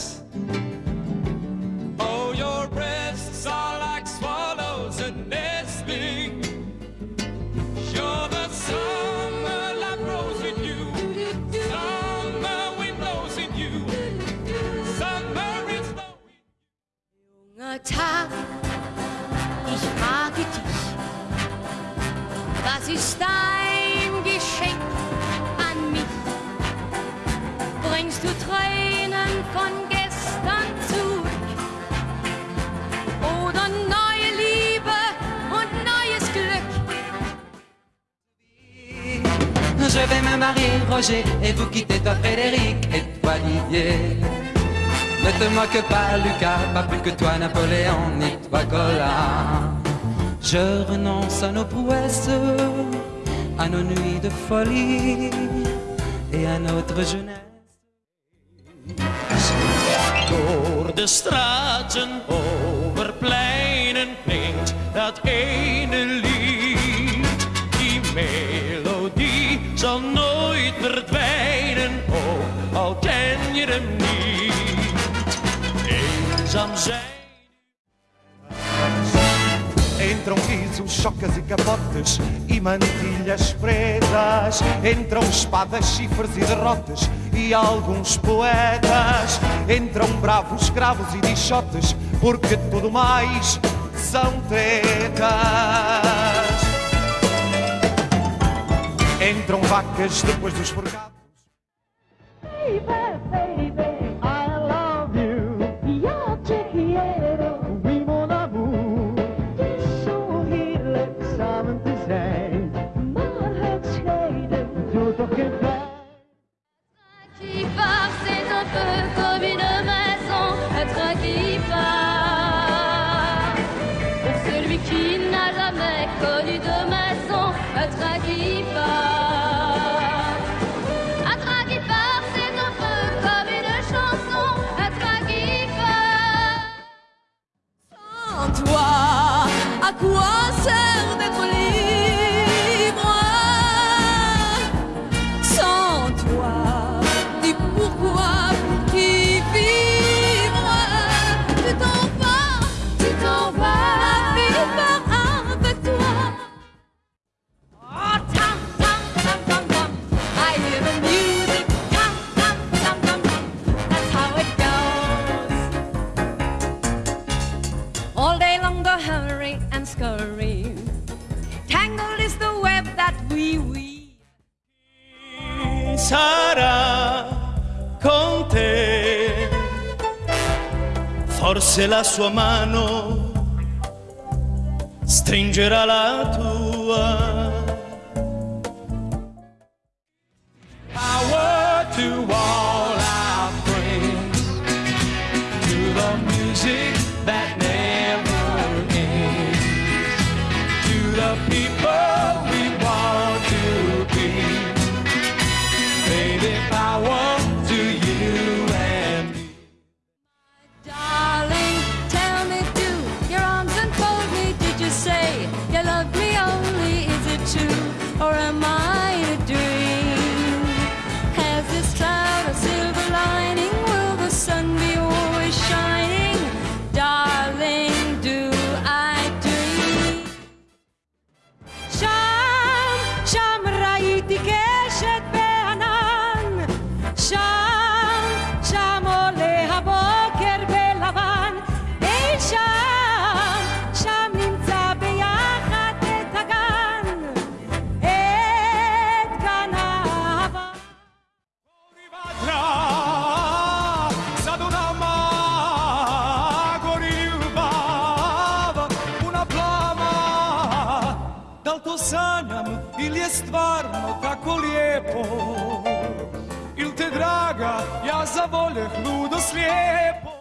caress. Oh, your breasts are like swallows and nestling. You're the summer that grows in you. Summer wind blows in you. Summer is blowing. Junger Tag, ich frage dich, was ist dein Geschenk an mich? Bringst du Tränen Je vais me marier, Roger, et vous quitter, toi, Frédéric, et toi, Didier. Ne te moque pas, Lucas, pas plus que toi, Napoléon, ni toi, Colin. Je renonce à nos prouesses, à nos nuits de folie et à notre jeunesse. Door de straten, over pleinen klinkt dat Entram risos, chocas e capotes e mantilhas pretas. Entram espadas, chifres e derrotas e alguns poetas. Entram bravos escravos e dichotes, porque tudo mais são tretas. Entram vacas depois dos forcados. Qui un train sarà con te. Forse la sua mano stringerà la tua. Dream? Da li to sanjam ili je stvarno tako lijepo? Il te draga, ja zavoljeh ludo slijepo.